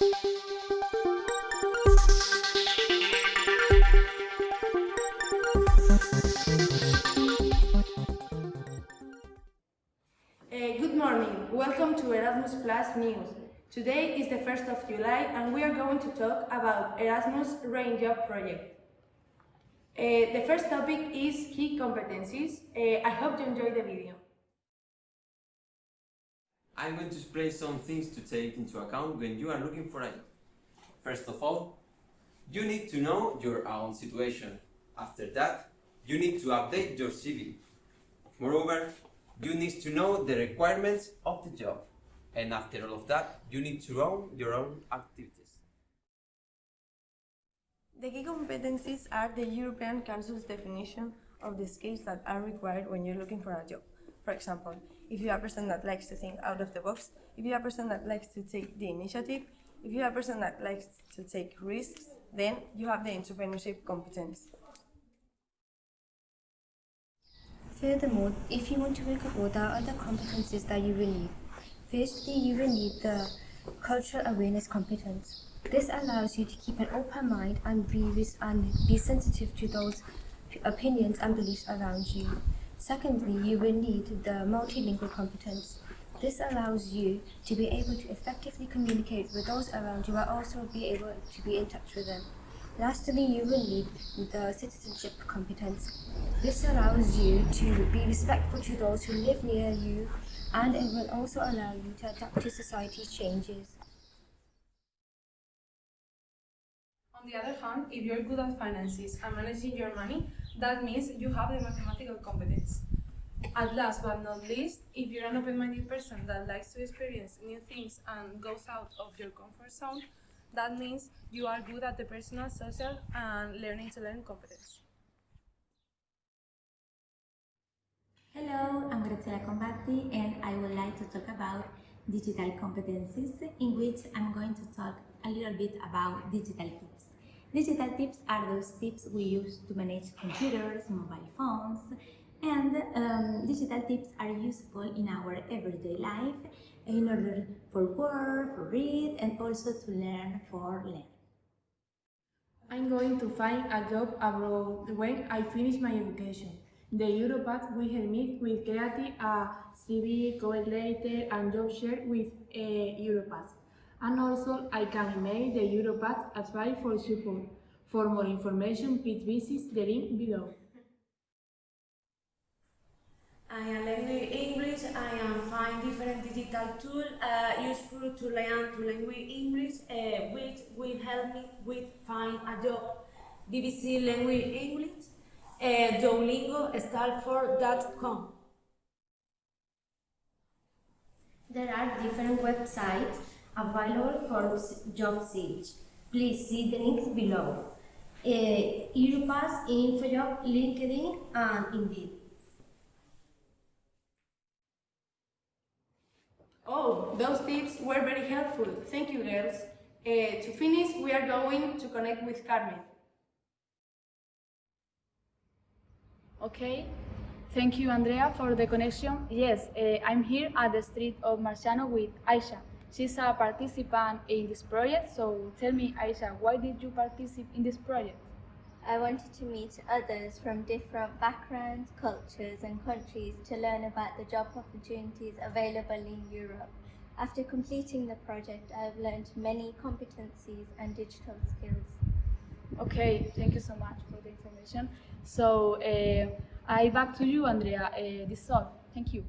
Good morning, welcome to Erasmus Plus News. Today is the 1st of July and we are going to talk about Erasmus Rain Job Project. Uh, the first topic is key competencies. Uh, I hope you enjoy the video. I'm going to explain some things to take into account when you are looking for a job. First of all, you need to know your own situation. After that, you need to update your CV. Moreover, you need to know the requirements of the job. And after all of that, you need to own your own activities. The key competencies are the European Council's definition of the skills that are required when you're looking for a job. For example, if you are a person that likes to think out of the box, if you are a person that likes to take the initiative, if you are a person that likes to take risks, then you have the entrepreneurship competence. Furthermore, if you want to abroad, there are other competencies that you will need. Firstly, you will need the cultural awareness competence. This allows you to keep an open mind and be, and be sensitive to those opinions and beliefs around you. Secondly, you will need the multilingual competence. This allows you to be able to effectively communicate with those around you but also be able to be in touch with them. Lastly, you will need the citizenship competence. This allows you to be respectful to those who live near you and it will also allow you to adapt to society's changes. On the other hand, if you're good at finances and managing your money, that means you have the mathematical competence. At last but not least, if you're an open-minded person that likes to experience new things and goes out of your comfort zone, that means you are good at the personal, social, and learning to learn competence. Hello, I'm Graziella Combatti and I would like to talk about digital competencies in which I'm going to talk a little bit about digital tips. Digital tips are those tips we use to manage computers, mobile phones, and um, digital tips are useful in our everyday life in order for work, for read, and also to learn for learn. I'm going to find a job abroad when I finish my education. The Europass will help me with creating a CV, letter, and job share with uh, Europass. And also, I can email the Europass advice for support. For more information, please visit the link below. I am learning English. I am find different digital tools uh, useful to learn to learn English, uh, which will help me with find a job. BBC Language English, uh, Duolingo, Stanford.com. There are different websites available for job search. Please see the links below. Uh, Europass, InfoJob, LinkedIn, and Indeed. Oh, those tips were very helpful. Thank you, girls. Uh, to finish, we are going to connect with Carmen. Okay, thank you, Andrea, for the connection. Yes, uh, I'm here at the street of Marciano with Aisha. She's a participant in this project, so tell me, Aisha, why did you participate in this project? I wanted to meet others from different backgrounds, cultures and countries to learn about the job opportunities available in Europe. After completing the project, I have learned many competencies and digital skills. Okay, thank you so much for the information. So, uh, I back to you, Andrea. Uh, this is all. Thank you.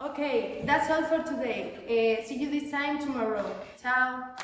Okay, that's all for today. Uh, see you this time tomorrow. Ciao.